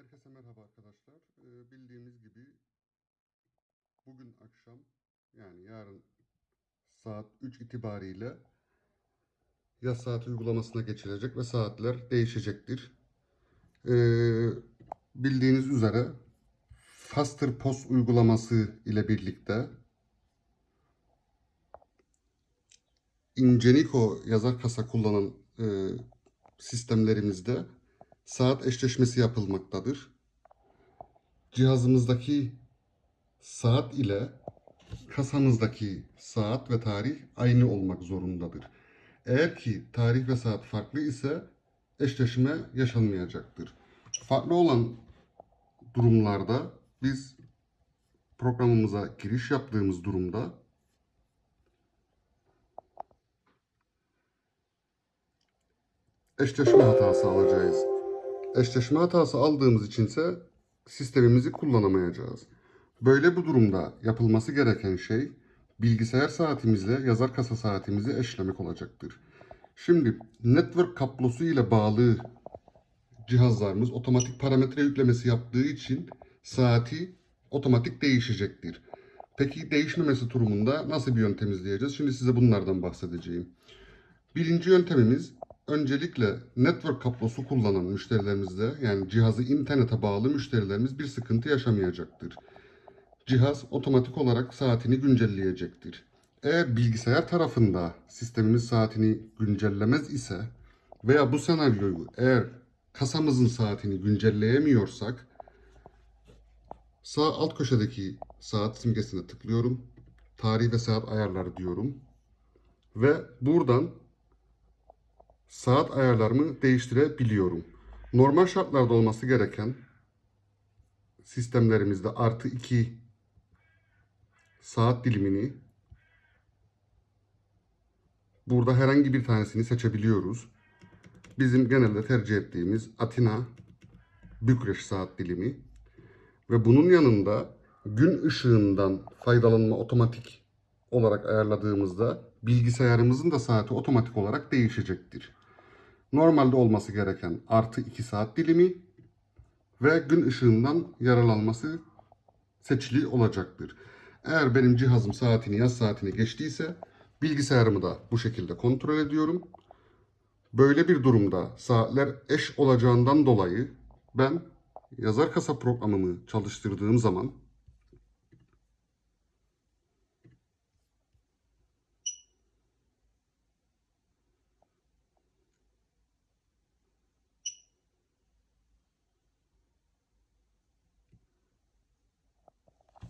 Herkese merhaba arkadaşlar. Ee, bildiğimiz gibi bugün akşam yani yarın saat 3 itibariyle yaz saati uygulamasına geçilecek ve saatler değişecektir. Ee, bildiğiniz üzere Faster Post uygulaması ile birlikte Ingenico yazar kasa kullanan e, sistemlerimizde saat eşleşmesi yapılmaktadır. Cihazımızdaki saat ile kasamızdaki saat ve tarih aynı olmak zorundadır. Eğer ki tarih ve saat farklı ise eşleşme yaşanmayacaktır. Farklı olan durumlarda biz programımıza giriş yaptığımız durumda eşleşme hatası alacağız. Eşleşme hatası aldığımız içinse sistemimizi kullanamayacağız. Böyle bir durumda yapılması gereken şey bilgisayar saatimizle yazar kasa saatimizi eşlemek olacaktır. Şimdi network kablosu ile bağlı cihazlarımız otomatik parametre yüklemesi yaptığı için saati otomatik değişecektir. Peki değişmemesi durumunda nasıl bir yöntem izleyeceğiz? Şimdi size bunlardan bahsedeceğim. Birinci yöntemimiz öncelikle network kablosu kullanan müşterilerimizde yani cihazı internete bağlı müşterilerimiz bir sıkıntı yaşamayacaktır. Cihaz otomatik olarak saatini güncelleyecektir. Eğer bilgisayar tarafında sistemimiz saatini güncellemez ise veya bu senaryoyu eğer kasamızın saatini güncelleyemiyorsak sağ alt köşedeki saat simgesine tıklıyorum. Tarih ve saat ayarları diyorum. Ve buradan saat ayarlarımı değiştirebiliyorum. Normal şartlarda olması gereken sistemlerimizde artı 2 saat dilimini burada herhangi bir tanesini seçebiliyoruz. Bizim genelde tercih ettiğimiz Atina Bükreş saat dilimi ve bunun yanında gün ışığından faydalanma otomatik olarak ayarladığımızda bilgisayarımızın da saati otomatik olarak değişecektir. Normalde olması gereken artı 2 saat dilimi ve gün ışığından yararlanması seçili olacaktır. Eğer benim cihazım saatini yaz saatini geçtiyse bilgisayarımı da bu şekilde kontrol ediyorum. Böyle bir durumda saatler eş olacağından dolayı ben yazar kasa programımı çalıştırdığım zaman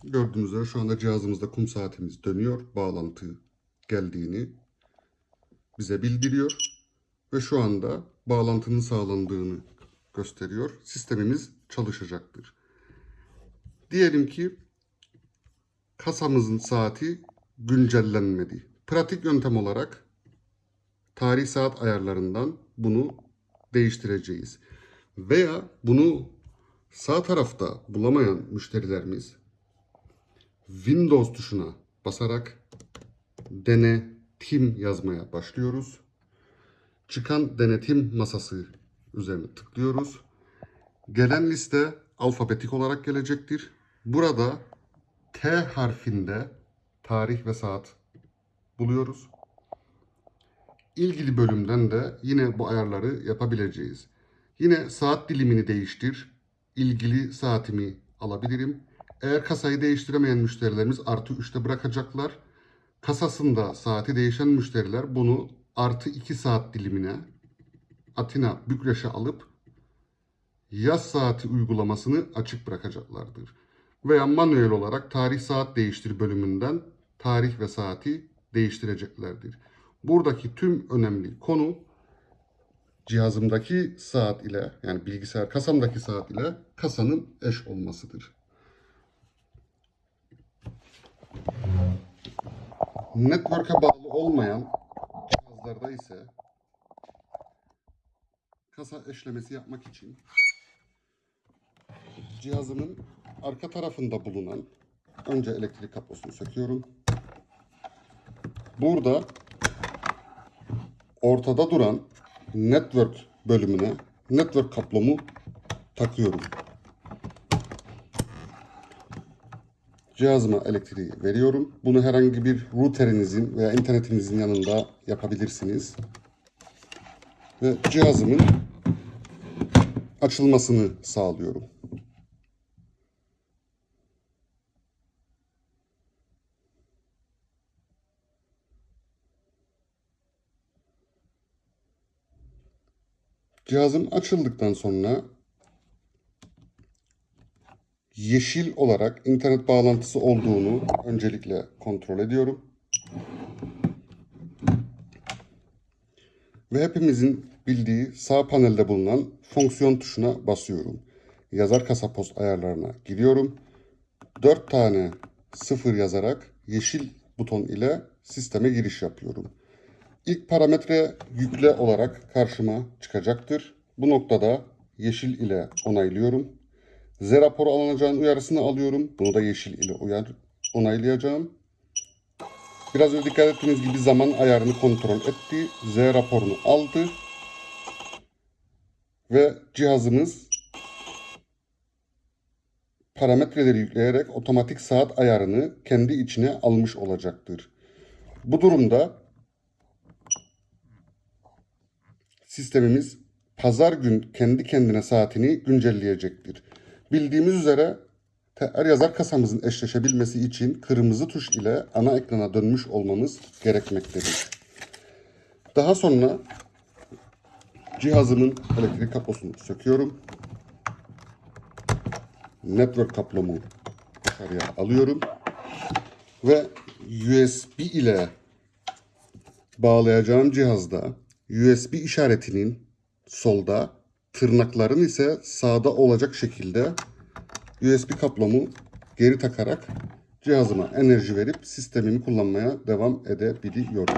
Gördüğünüz üzere şu anda cihazımızda kum saatimiz dönüyor. Bağlantı geldiğini bize bildiriyor. Ve şu anda bağlantının sağlandığını gösteriyor. Sistemimiz çalışacaktır. Diyelim ki kasamızın saati güncellenmedi. Pratik yöntem olarak tarih saat ayarlarından bunu değiştireceğiz. Veya bunu sağ tarafta bulamayan müşterilerimiz Windows tuşuna basarak denetim yazmaya başlıyoruz. Çıkan denetim masası üzerine tıklıyoruz. Gelen liste alfabetik olarak gelecektir. Burada T harfinde tarih ve saat buluyoruz. İlgili bölümden de yine bu ayarları yapabileceğiz. Yine saat dilimini değiştir. İlgili saatimi alabilirim. Eğer kasayı değiştiremeyen müşterilerimiz artı 3'te bırakacaklar. Kasasında saati değişen müşteriler bunu artı 2 saat dilimine Atina Bükreş'e alıp yaz saati uygulamasını açık bırakacaklardır. Veya manuel olarak tarih saat değiştir bölümünden tarih ve saati değiştireceklerdir. Buradaki tüm önemli konu cihazımdaki saat ile yani bilgisayar kasamdaki saat ile kasanın eş olmasıdır. Network'e bağlı olmayan cihazlarda ise kasa eşlemesi yapmak için cihazımın arka tarafında bulunan önce elektrik kablosunu söküyorum. Burada ortada duran network bölümüne network kablomu takıyorum. Cihazıma elektriği veriyorum. Bunu herhangi bir router'inizin veya internetinizin yanında yapabilirsiniz. Ve cihazımın açılmasını sağlıyorum. Cihazım açıldıktan sonra yeşil olarak internet bağlantısı olduğunu öncelikle kontrol ediyorum. Ve hepimizin bildiği sağ panelde bulunan fonksiyon tuşuna basıyorum. Yazar kasa post ayarlarına giriyorum. 4 tane sıfır yazarak yeşil buton ile sisteme giriş yapıyorum. İlk parametre yükle olarak karşıma çıkacaktır. Bu noktada yeşil ile onaylıyorum. Z raporu alınacağın uyarısını alıyorum. Bunu da yeşil ile uyar, onaylayacağım. Biraz önce dikkat ettiğiniz gibi zaman ayarını kontrol etti. Z raporunu aldı. Ve cihazımız parametreleri yükleyerek otomatik saat ayarını kendi içine almış olacaktır. Bu durumda sistemimiz pazar gün kendi kendine saatini güncelleyecektir. Bildiğimiz üzere TR yazar kasamızın eşleşebilmesi için kırmızı tuş ile ana ekrana dönmüş olmamız gerekmektedir. Daha sonra cihazımın elektrik kablosunu söküyorum. Network kablomu dışarıya alıyorum. Ve USB ile bağlayacağım cihazda USB işaretinin solda, tırnakların ise sağda olacak şekilde USB kablomu geri takarak cihazıma enerji verip sistemimi kullanmaya devam edebiliyorum.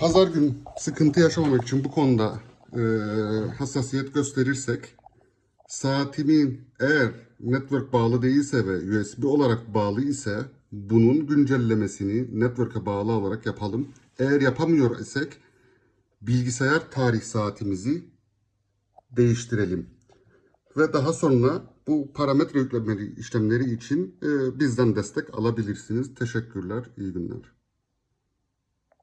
Pazar gün sıkıntı yaşamamak için bu konuda e, hassasiyet gösterirsek saatimin eğer network bağlı değilse ve USB olarak bağlı ise bunun güncellemesini network'a bağlı olarak yapalım. Eğer yapamıyor isek bilgisayar tarih saatimizi değiştirelim. Ve daha sonra bu parametre yüklemeleri işlemleri için e, bizden destek alabilirsiniz. Teşekkürler, iyi günler.